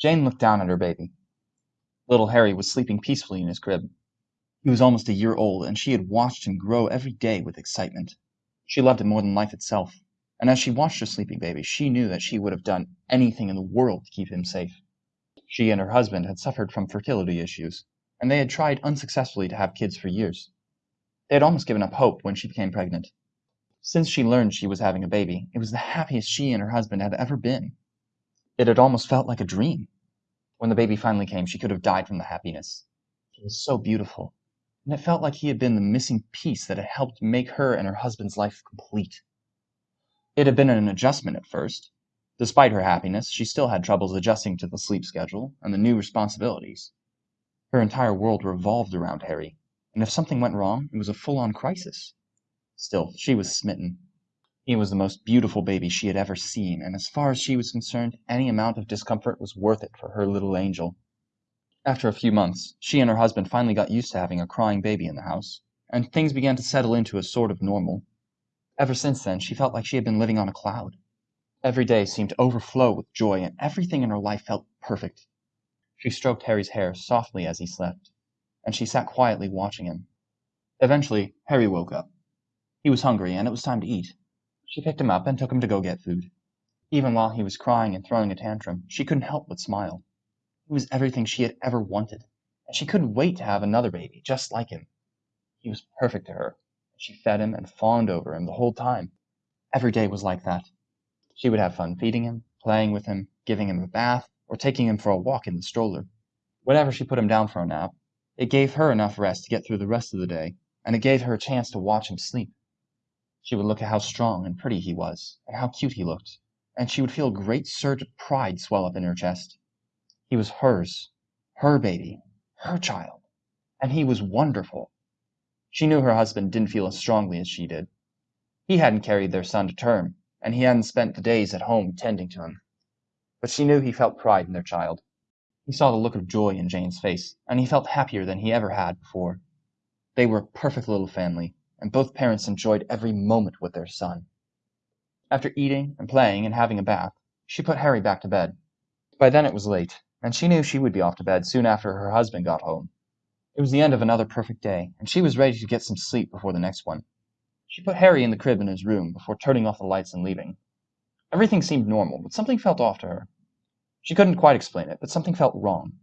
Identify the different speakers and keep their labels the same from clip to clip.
Speaker 1: Jane looked down at her baby. Little Harry was sleeping peacefully in his crib. He was almost a year old, and she had watched him grow every day with excitement. She loved him more than life itself, and as she watched her sleeping baby she knew that she would have done anything in the world to keep him safe. She and her husband had suffered from fertility issues, and they had tried unsuccessfully to have kids for years. They had almost given up hope when she became pregnant. Since she learned she was having a baby, it was the happiest she and her husband had ever been. It had almost felt like a dream. When the baby finally came, she could have died from the happiness. He was so beautiful, and it felt like he had been the missing piece that had helped make her and her husband's life complete. It had been an adjustment at first. Despite her happiness, she still had troubles adjusting to the sleep schedule and the new responsibilities. Her entire world revolved around Harry, and if something went wrong, it was a full-on crisis. Still, she was smitten. He was the most beautiful baby she had ever seen, and as far as she was concerned, any amount of discomfort was worth it for her little angel. After a few months, she and her husband finally got used to having a crying baby in the house, and things began to settle into a sort of normal. Ever since then, she felt like she had been living on a cloud. Every day seemed to overflow with joy, and everything in her life felt perfect. She stroked Harry's hair softly as he slept, and she sat quietly watching him. Eventually, Harry woke up. He was hungry, and it was time to eat. She picked him up and took him to go get food. Even while he was crying and throwing a tantrum, she couldn't help but smile. He was everything she had ever wanted, and she couldn't wait to have another baby just like him. He was perfect to her, and she fed him and fawned over him the whole time. Every day was like that. She would have fun feeding him, playing with him, giving him a bath, or taking him for a walk in the stroller. Whenever she put him down for a nap, it gave her enough rest to get through the rest of the day, and it gave her a chance to watch him sleep. She would look at how strong and pretty he was, and how cute he looked, and she would feel a great surge of pride swell up in her chest. He was hers, her baby, her child, and he was wonderful. She knew her husband didn't feel as strongly as she did. He hadn't carried their son to term, and he hadn't spent the days at home tending to him. But she knew he felt pride in their child. He saw the look of joy in Jane's face, and he felt happier than he ever had before. They were a perfect little family, and both parents enjoyed every moment with their son. After eating and playing and having a bath, she put Harry back to bed. By then it was late, and she knew she would be off to bed soon after her husband got home. It was the end of another perfect day, and she was ready to get some sleep before the next one. She put Harry in the crib in his room before turning off the lights and leaving. Everything seemed normal, but something felt off to her. She couldn't quite explain it, but something felt wrong.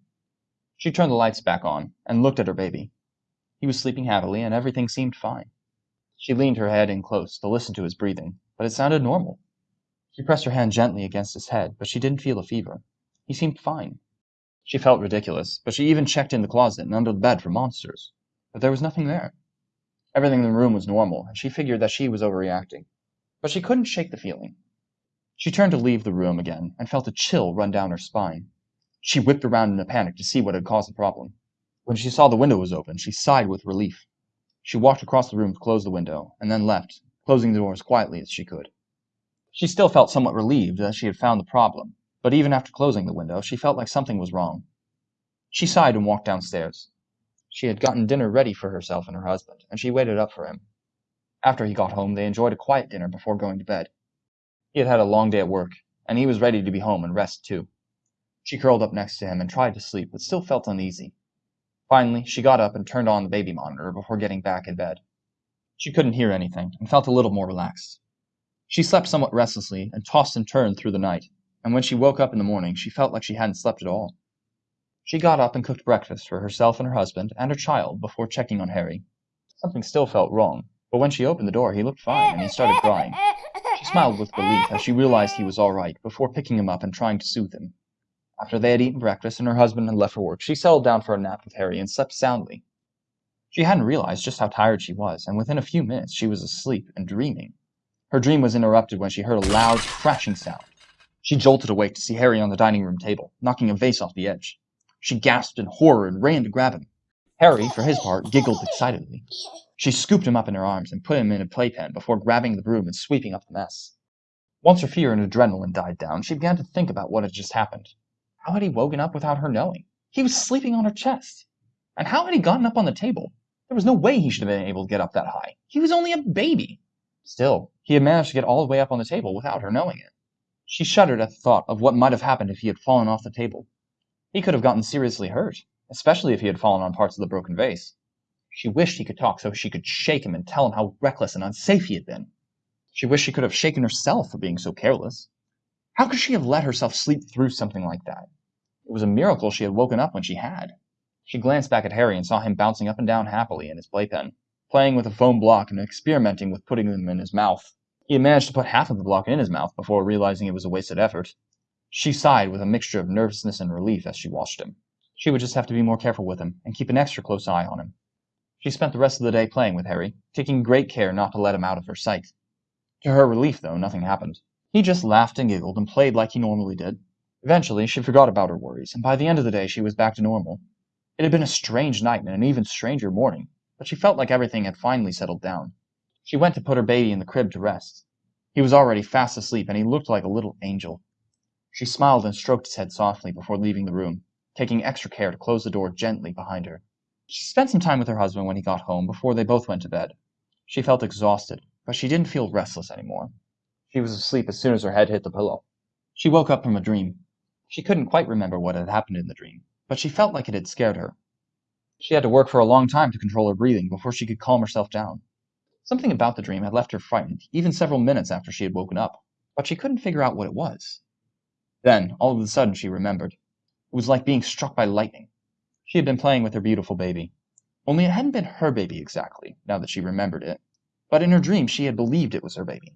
Speaker 1: She turned the lights back on and looked at her baby. He was sleeping happily, and everything seemed fine. She leaned her head in close to listen to his breathing, but it sounded normal. She pressed her hand gently against his head, but she didn't feel a fever. He seemed fine. She felt ridiculous, but she even checked in the closet and under the bed for monsters, but there was nothing there. Everything in the room was normal, and she figured that she was overreacting, but she couldn't shake the feeling. She turned to leave the room again and felt a chill run down her spine. She whipped around in a panic to see what had caused the problem. When she saw the window was open, she sighed with relief. She walked across the room to close the window, and then left, closing the door as quietly as she could. She still felt somewhat relieved that she had found the problem, but even after closing the window, she felt like something was wrong. She sighed and walked downstairs. She had gotten dinner ready for herself and her husband, and she waited up for him. After he got home, they enjoyed a quiet dinner before going to bed. He had had a long day at work, and he was ready to be home and rest too. She curled up next to him and tried to sleep, but still felt uneasy. Finally, she got up and turned on the baby monitor before getting back in bed. She couldn't hear anything and felt a little more relaxed. She slept somewhat restlessly and tossed and turned through the night, and when she woke up in the morning she felt like she hadn't slept at all. She got up and cooked breakfast for herself and her husband and her child before checking on Harry. Something still felt wrong, but when she opened the door he looked fine and he started crying. She smiled with relief as she realized he was all right before picking him up and trying to soothe him. After they had eaten breakfast and her husband had left for work, she settled down for a nap with Harry and slept soundly. She hadn't realized just how tired she was, and within a few minutes she was asleep and dreaming. Her dream was interrupted when she heard a loud, crashing sound. She jolted awake to see Harry on the dining room table, knocking a vase off the edge. She gasped in horror and ran to grab him. Harry, for his part, giggled excitedly. She scooped him up in her arms and put him in a playpen before grabbing the broom and sweeping up the mess. Once her fear and adrenaline died down, she began to think about what had just happened. How had he woken up without her knowing? He was sleeping on her chest. And how had he gotten up on the table? There was no way he should have been able to get up that high. He was only a baby. Still, he had managed to get all the way up on the table without her knowing it. She shuddered at the thought of what might have happened if he had fallen off the table. He could have gotten seriously hurt, especially if he had fallen on parts of the broken vase. She wished he could talk so she could shake him and tell him how reckless and unsafe he had been. She wished she could have shaken herself for being so careless. How could she have let herself sleep through something like that? It was a miracle she had woken up when she had. She glanced back at Harry and saw him bouncing up and down happily in his playpen, playing with a foam block and experimenting with putting them in his mouth. He had managed to put half of the block in his mouth before realizing it was a wasted effort. She sighed with a mixture of nervousness and relief as she watched him. She would just have to be more careful with him and keep an extra close eye on him. She spent the rest of the day playing with Harry, taking great care not to let him out of her sight. To her relief, though, nothing happened. He just laughed and giggled and played like he normally did. Eventually, she forgot about her worries, and by the end of the day she was back to normal. It had been a strange night and an even stranger morning, but she felt like everything had finally settled down. She went to put her baby in the crib to rest. He was already fast asleep and he looked like a little angel. She smiled and stroked his head softly before leaving the room, taking extra care to close the door gently behind her. She spent some time with her husband when he got home before they both went to bed. She felt exhausted, but she didn't feel restless anymore. She was asleep as soon as her head hit the pillow. She woke up from a dream. She couldn't quite remember what had happened in the dream, but she felt like it had scared her. She had to work for a long time to control her breathing before she could calm herself down. Something about the dream had left her frightened, even several minutes after she had woken up, but she couldn't figure out what it was. Then, all of a sudden, she remembered. It was like being struck by lightning. She had been playing with her beautiful baby. Only it hadn't been her baby exactly, now that she remembered it, but in her dream she had believed it was her baby.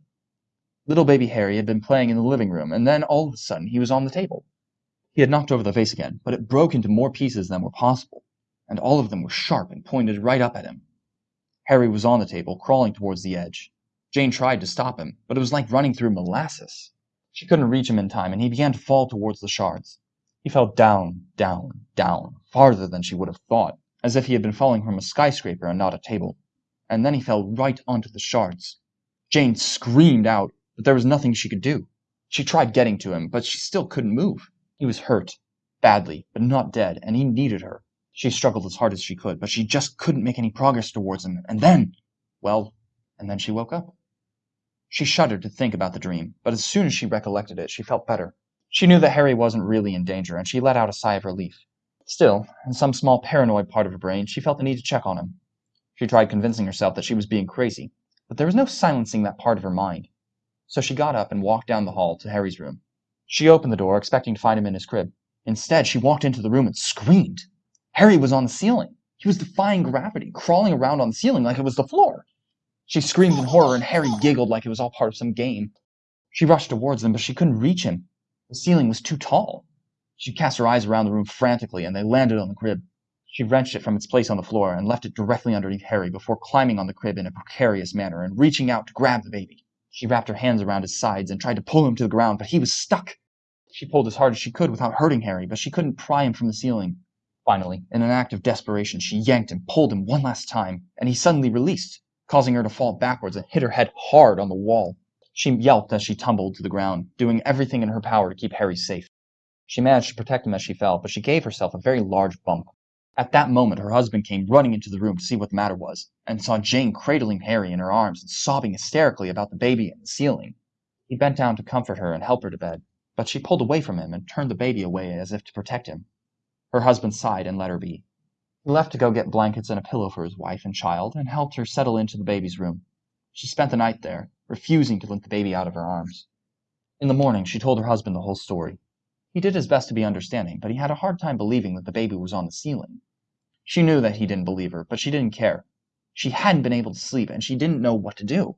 Speaker 1: Little baby Harry had been playing in the living room, and then all of a sudden he was on the table. He had knocked over the vase again, but it broke into more pieces than were possible, and all of them were sharp and pointed right up at him. Harry was on the table, crawling towards the edge. Jane tried to stop him, but it was like running through molasses. She couldn't reach him in time, and he began to fall towards the shards. He fell down, down, down, farther than she would have thought, as if he had been falling from a skyscraper and not a table. And then he fell right onto the shards. Jane screamed out, but there was nothing she could do. She tried getting to him, but she still couldn't move. He was hurt, badly, but not dead, and he needed her. She struggled as hard as she could, but she just couldn't make any progress towards him. And then, well, and then she woke up. She shuddered to think about the dream, but as soon as she recollected it, she felt better. She knew that Harry wasn't really in danger, and she let out a sigh of relief. Still, in some small paranoid part of her brain, she felt the need to check on him. She tried convincing herself that she was being crazy, but there was no silencing that part of her mind. So she got up and walked down the hall to Harry's room. She opened the door, expecting to find him in his crib. Instead, she walked into the room and screamed. Harry was on the ceiling. He was defying gravity, crawling around on the ceiling like it was the floor. She screamed in horror, and Harry giggled like it was all part of some game. She rushed towards him, but she couldn't reach him. The ceiling was too tall. She cast her eyes around the room frantically, and they landed on the crib. She wrenched it from its place on the floor and left it directly underneath Harry before climbing on the crib in a precarious manner and reaching out to grab the baby. She wrapped her hands around his sides and tried to pull him to the ground, but he was stuck. She pulled as hard as she could without hurting Harry, but she couldn't pry him from the ceiling. Finally, in an act of desperation, she yanked and pulled him one last time, and he suddenly released, causing her to fall backwards and hit her head hard on the wall. She yelped as she tumbled to the ground, doing everything in her power to keep Harry safe. She managed to protect him as she fell, but she gave herself a very large bump. At that moment, her husband came running into the room to see what the matter was, and saw Jane cradling Harry in her arms and sobbing hysterically about the baby and the ceiling. He bent down to comfort her and help her to bed, but she pulled away from him and turned the baby away as if to protect him. Her husband sighed and let her be. He left to go get blankets and a pillow for his wife and child, and helped her settle into the baby's room. She spent the night there, refusing to let the baby out of her arms. In the morning, she told her husband the whole story. He did his best to be understanding, but he had a hard time believing that the baby was on the ceiling. She knew that he didn't believe her, but she didn't care. She hadn't been able to sleep, and she didn't know what to do.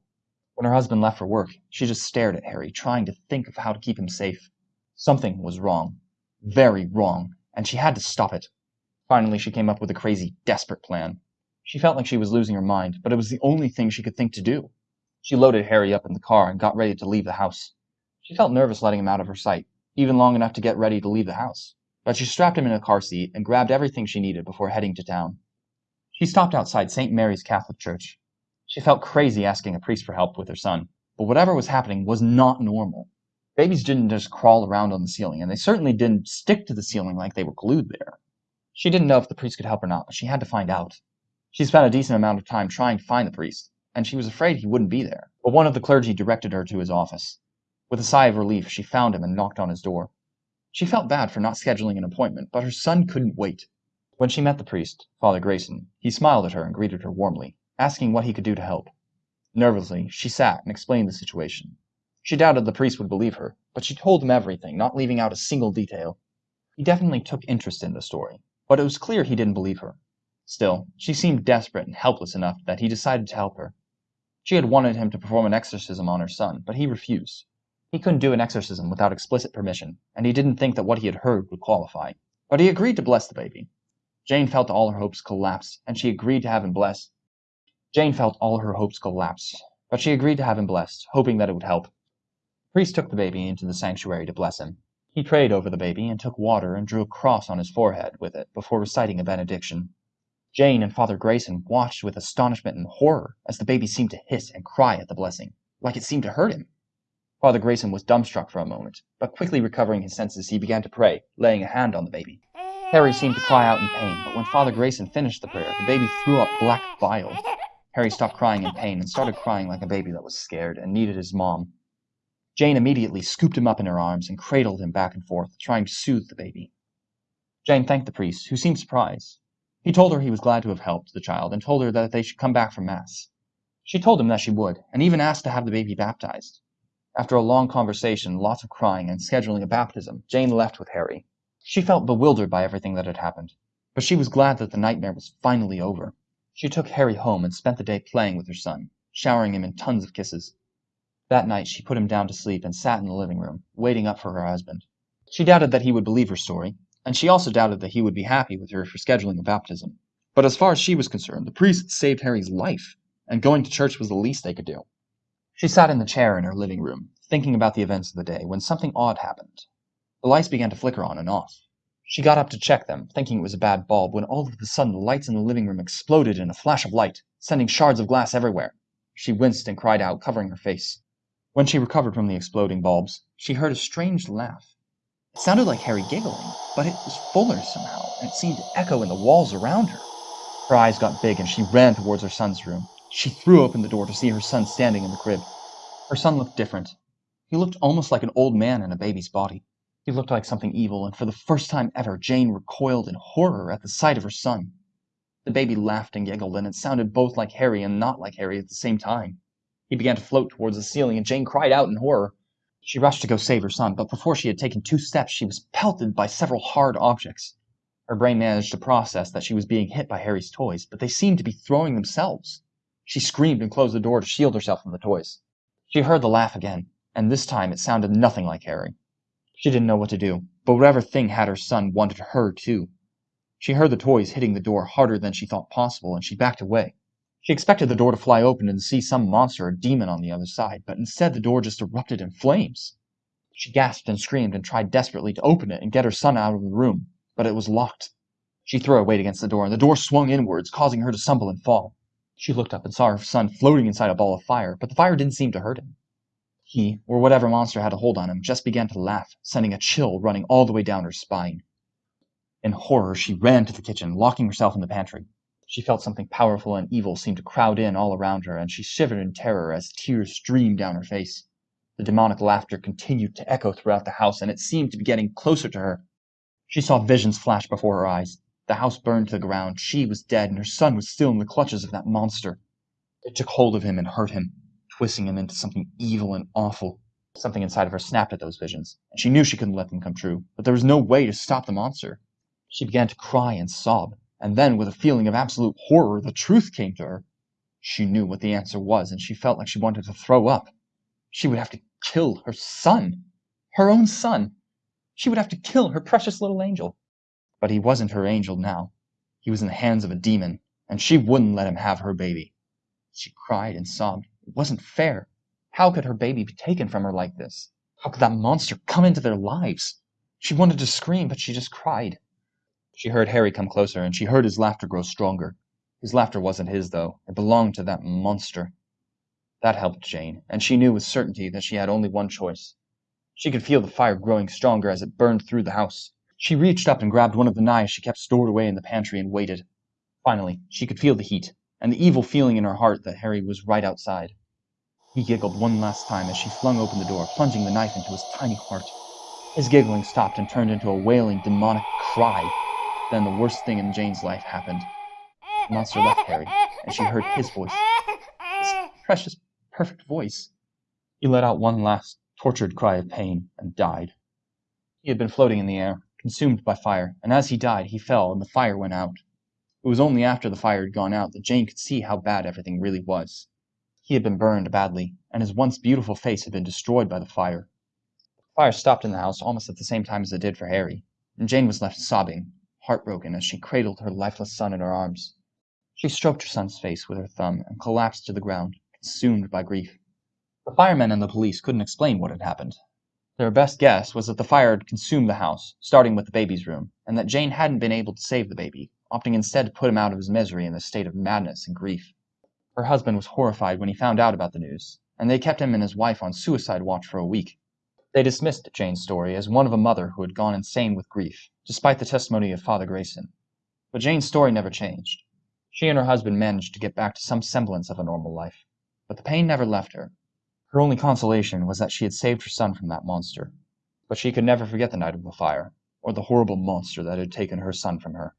Speaker 1: When her husband left for work, she just stared at Harry, trying to think of how to keep him safe. Something was wrong. Very wrong and she had to stop it. Finally, she came up with a crazy, desperate plan. She felt like she was losing her mind, but it was the only thing she could think to do. She loaded Harry up in the car and got ready to leave the house. She felt nervous letting him out of her sight, even long enough to get ready to leave the house. But she strapped him in a car seat and grabbed everything she needed before heading to town. She stopped outside St. Mary's Catholic Church. She felt crazy asking a priest for help with her son, but whatever was happening was not normal. Babies didn't just crawl around on the ceiling, and they certainly didn't stick to the ceiling like they were glued there. She didn't know if the priest could help or not, but she had to find out. She spent a decent amount of time trying to find the priest, and she was afraid he wouldn't be there. But one of the clergy directed her to his office. With a sigh of relief, she found him and knocked on his door. She felt bad for not scheduling an appointment, but her son couldn't wait. When she met the priest, Father Grayson, he smiled at her and greeted her warmly, asking what he could do to help. Nervously, she sat and explained the situation. She doubted the priest would believe her, but she told him everything, not leaving out a single detail. He definitely took interest in the story, but it was clear he didn't believe her. Still, she seemed desperate and helpless enough that he decided to help her. She had wanted him to perform an exorcism on her son, but he refused. He couldn't do an exorcism without explicit permission, and he didn't think that what he had heard would qualify. But he agreed to bless the baby. Jane felt all her hopes collapse, and she agreed to have him blessed. Jane felt all her hopes collapse, but she agreed to have him blessed, hoping that it would help. The priest took the baby into the sanctuary to bless him. He prayed over the baby and took water and drew a cross on his forehead with it before reciting a benediction. Jane and Father Grayson watched with astonishment and horror as the baby seemed to hiss and cry at the blessing, like it seemed to hurt him. Father Grayson was dumbstruck for a moment, but quickly recovering his senses, he began to pray, laying a hand on the baby. Harry seemed to cry out in pain, but when Father Grayson finished the prayer, the baby threw up black bile. Harry stopped crying in pain and started crying like a baby that was scared and needed his mom. Jane immediately scooped him up in her arms and cradled him back and forth, trying to soothe the baby. Jane thanked the priest, who seemed surprised. He told her he was glad to have helped the child and told her that they should come back for Mass. She told him that she would, and even asked to have the baby baptized. After a long conversation, lots of crying, and scheduling a baptism, Jane left with Harry. She felt bewildered by everything that had happened, but she was glad that the nightmare was finally over. She took Harry home and spent the day playing with her son, showering him in tons of kisses. That night she put him down to sleep and sat in the living room, waiting up for her husband. She doubted that he would believe her story, and she also doubted that he would be happy with her for scheduling a baptism. But as far as she was concerned, the priest saved Harry's life, and going to church was the least they could do. She sat in the chair in her living room, thinking about the events of the day, when something odd happened. The lights began to flicker on and off. She got up to check them, thinking it was a bad bulb, when all of a sudden the lights in the living room exploded in a flash of light, sending shards of glass everywhere. She winced and cried out, covering her face. When she recovered from the exploding bulbs, she heard a strange laugh. It sounded like Harry giggling, but it was fuller somehow, and it seemed to echo in the walls around her. Her eyes got big and she ran towards her son's room. She threw open the door to see her son standing in the crib. Her son looked different. He looked almost like an old man in a baby's body. He looked like something evil, and for the first time ever, Jane recoiled in horror at the sight of her son. The baby laughed and giggled, and it sounded both like Harry and not like Harry at the same time. He began to float towards the ceiling, and Jane cried out in horror. She rushed to go save her son, but before she had taken two steps, she was pelted by several hard objects. Her brain managed to process that she was being hit by Harry's toys, but they seemed to be throwing themselves. She screamed and closed the door to shield herself from the toys. She heard the laugh again, and this time it sounded nothing like Harry. She didn't know what to do, but whatever thing had her son wanted her too. She heard the toys hitting the door harder than she thought possible, and she backed away. She expected the door to fly open and see some monster or demon on the other side, but instead the door just erupted in flames. She gasped and screamed and tried desperately to open it and get her son out of the room, but it was locked. She threw her weight against the door, and the door swung inwards, causing her to stumble and fall. She looked up and saw her son floating inside a ball of fire, but the fire didn't seem to hurt him. He, or whatever monster had a hold on him, just began to laugh, sending a chill running all the way down her spine. In horror, she ran to the kitchen, locking herself in the pantry. She felt something powerful and evil seem to crowd in all around her, and she shivered in terror as tears streamed down her face. The demonic laughter continued to echo throughout the house, and it seemed to be getting closer to her. She saw visions flash before her eyes. The house burned to the ground, she was dead, and her son was still in the clutches of that monster. It took hold of him and hurt him, twisting him into something evil and awful. Something inside of her snapped at those visions, and she knew she couldn't let them come true, but there was no way to stop the monster. She began to cry and sob, and then, with a feeling of absolute horror, the truth came to her. She knew what the answer was, and she felt like she wanted to throw up. She would have to kill her son. Her own son. She would have to kill her precious little angel. But he wasn't her angel now. He was in the hands of a demon, and she wouldn't let him have her baby. She cried and sobbed. It wasn't fair. How could her baby be taken from her like this? How could that monster come into their lives? She wanted to scream, but she just cried. She heard Harry come closer, and she heard his laughter grow stronger. His laughter wasn't his, though. It belonged to that monster. That helped Jane, and she knew with certainty that she had only one choice. She could feel the fire growing stronger as it burned through the house. She reached up and grabbed one of the knives she kept stored away in the pantry and waited. Finally, she could feel the heat, and the evil feeling in her heart that Harry was right outside. He giggled one last time as she flung open the door, plunging the knife into his tiny heart. His giggling stopped and turned into a wailing, demonic cry. Then the worst thing in Jane's life happened. The monster left Harry, and she heard his voice. His precious, perfect voice. He let out one last tortured cry of pain and died. He had been floating in the air, consumed by fire, and as he died he fell and the fire went out. It was only after the fire had gone out that Jane could see how bad everything really was. He had been burned badly, and his once beautiful face had been destroyed by the fire. The fire stopped in the house almost at the same time as it did for Harry, and Jane was left sobbing, heartbroken, as she cradled her lifeless son in her arms. She stroked her son's face with her thumb and collapsed to the ground, consumed by grief. The firemen and the police couldn't explain what had happened. Their best guess was that the fire had consumed the house, starting with the baby's room, and that Jane hadn't been able to save the baby, opting instead to put him out of his misery in a state of madness and grief. Her husband was horrified when he found out about the news, and they kept him and his wife on suicide watch for a week. They dismissed Jane's story as one of a mother who had gone insane with grief, despite the testimony of Father Grayson. But Jane's story never changed. She and her husband managed to get back to some semblance of a normal life, but the pain never left her. Her only consolation was that she had saved her son from that monster, but she could never forget the night of the fire, or the horrible monster that had taken her son from her.